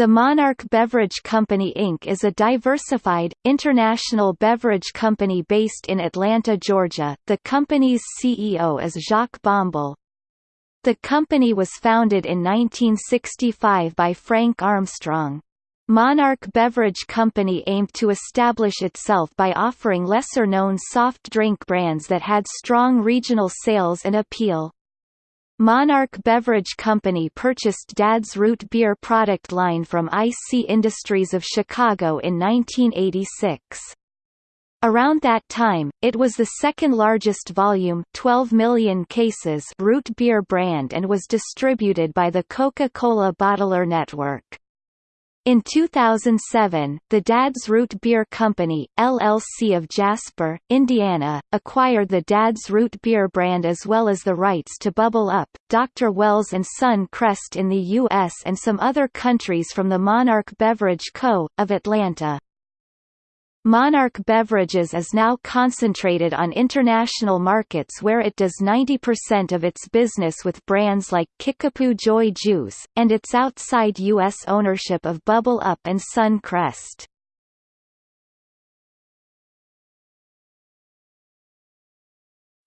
The Monarch Beverage Company Inc. is a diversified, international beverage company based in Atlanta, Georgia. The company's CEO is Jacques Bombal. The company was founded in 1965 by Frank Armstrong. Monarch Beverage Company aimed to establish itself by offering lesser-known soft drink brands that had strong regional sales and appeal. Monarch Beverage Company purchased Dad's Root Beer product line from IC Industries of Chicago in 1986. Around that time, it was the second largest volume 12 million cases root beer brand and was distributed by the Coca-Cola bottler network. In 2007, the Dad's Root Beer Company, LLC of Jasper, Indiana, acquired the Dad's Root Beer brand as well as the rights to Bubble Up, Dr. Wells and Sun Crest in the U.S. and some other countries from the Monarch Beverage Co., of Atlanta. Monarch Beverages is now concentrated on international markets where it does 90% of its business with brands like Kickapoo Joy Juice, and its outside U.S. ownership of Bubble Up and Suncrest.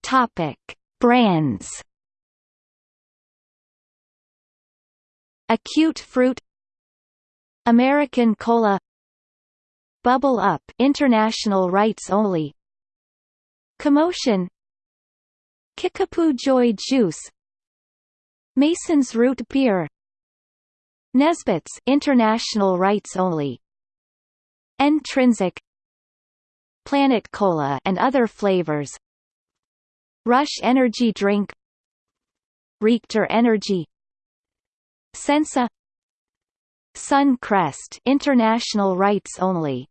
Topic. Brands Acute Fruit American Cola Bubble Up international rights only. Commotion. Kickapoo Joy Juice. Mason's Root Beer. Nesbitt's international rights only. Intrinsic. Planet Cola and other flavors. Rush Energy Drink. Richter Energy. Sensa. Suncrest international rights only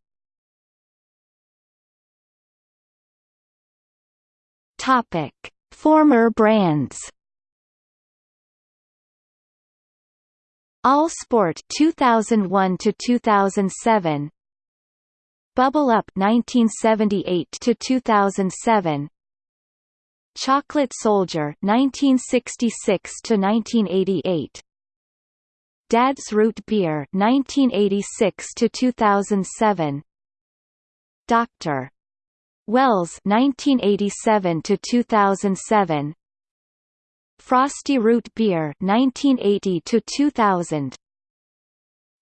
Topic: Former brands. All Sport 2001 to 2007. Bubble Up 1978 to 2007. Chocolate Soldier 1966 to 1988. Dad's Root Beer 1986 to 2007. Dr. Wells 1987 to 2007 Frostie Root Beer 1980 to 2000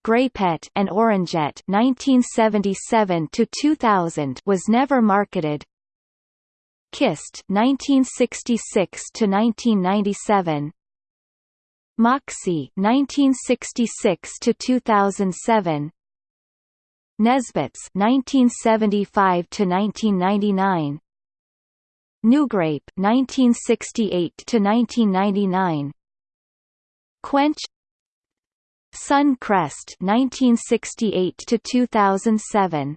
Grapette and Orangette 1977 to 2000 was never marketed. Kist 1966 to 1997 Moxie 1966 to 2007 Nesbitt's 1975 to 1999 NuGrape 1968 to 1999 Quench. Suncrest 1968 to 2007